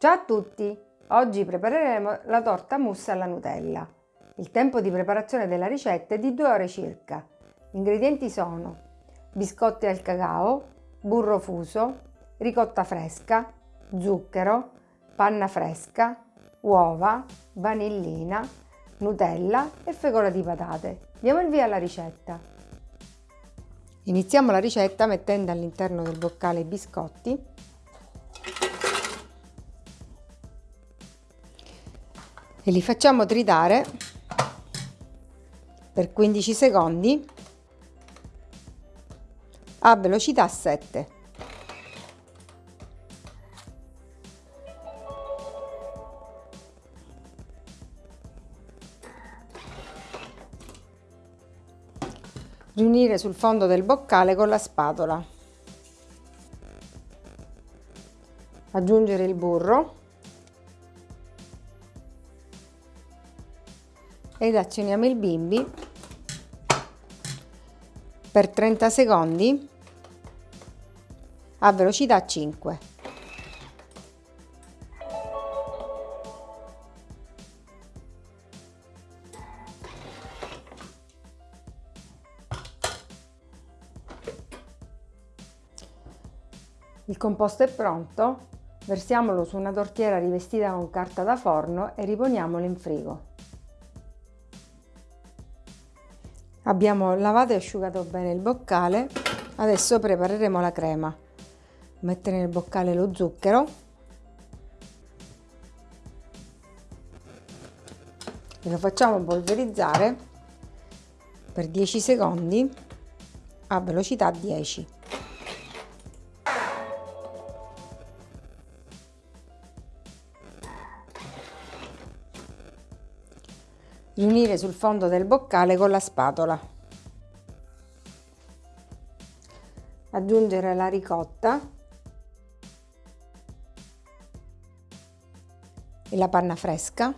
Ciao a tutti! Oggi prepareremo la torta mousse alla Nutella. Il tempo di preparazione della ricetta è di 2 ore circa. Gli ingredienti sono biscotti al cacao, burro fuso, ricotta fresca, zucchero, panna fresca, uova, vanillina, Nutella e fecola di patate. Diamo il via alla ricetta. Iniziamo la ricetta mettendo all'interno del boccale i biscotti e li facciamo tritare per 15 secondi a velocità 7. riunire sul fondo del boccale con la spatola. Aggiungere il burro ed azioniamo il bimbi per 30 secondi a velocità 5. Il composto è pronto, versiamolo su una tortiera rivestita con carta da forno e riponiamolo in frigo. Abbiamo lavato e asciugato bene il boccale, adesso prepareremo la crema. Mettere nel boccale lo zucchero e lo facciamo polverizzare per 10 secondi a velocità 10. Riunire sul fondo del boccale con la spatola. Aggiungere la ricotta e la panna fresca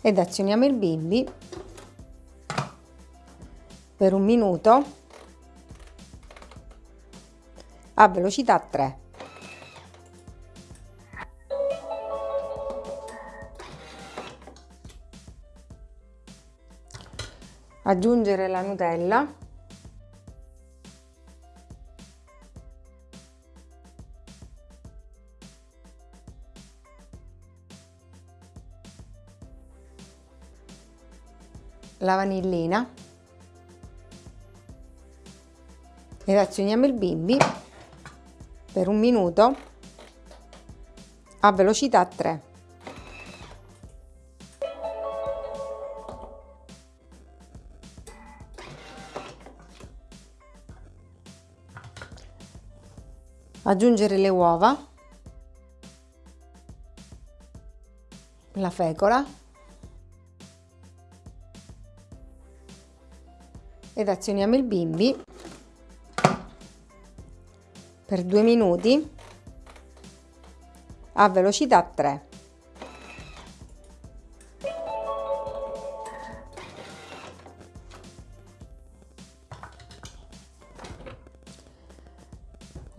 ed azioniamo il bimbi per un minuto a velocità 3. Aggiungere la Nutella la vanillina ed azioniamo il bimbi per un minuto a velocità 3. Aggiungere le uova, la fecola. Ed azioniamo il bimbi. Per due minuti. A velocità 3.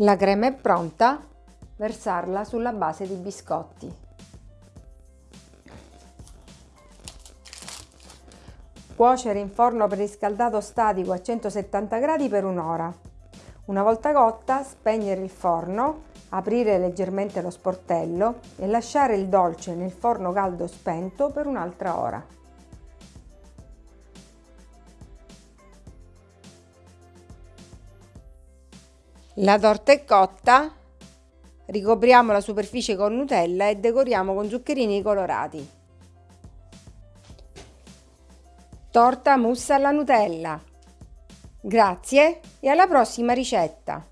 La crema è pronta, versarla sulla base di biscotti. Cuocere in forno preriscaldato statico a 170 gradi per un'ora. Una volta cotta, spegnere il forno, aprire leggermente lo sportello e lasciare il dolce nel forno caldo spento per un'altra ora. La torta è cotta, ricopriamo la superficie con Nutella e decoriamo con zuccherini colorati. Torta mousse alla Nutella. Grazie e alla prossima ricetta!